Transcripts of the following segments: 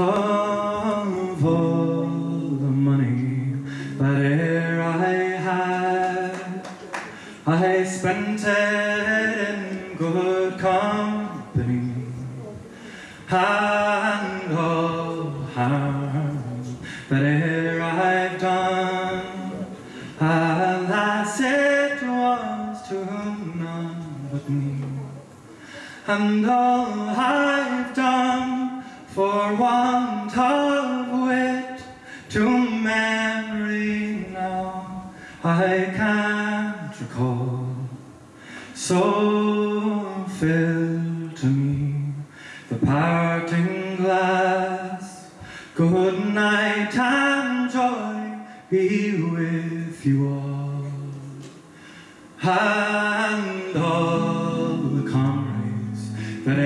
of all the money that e'er I had. I spent it in good company and all harm that e'er I've done. Alas, it was to none but me, and all I've done want of wit to memory now I can't recall. So fill to me the parting glass. Good night and joy be with you all. And all the comrades that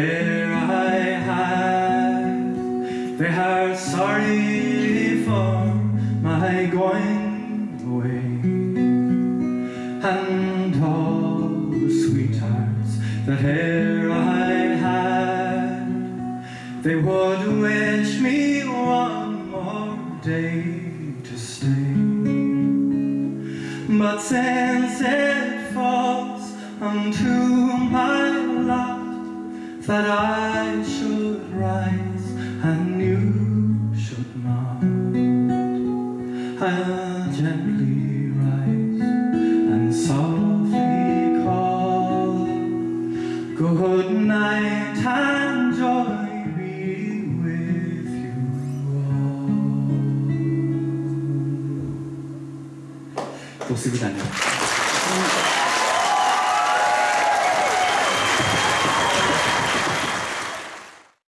they are sorry for my going away. And oh, all the sweethearts that e'er I had, they would wish me one more day to stay. But since it falls unto my lot that I should rise and you should not I gently rise and softly call. Good night and joy be with you all. 좋습니다.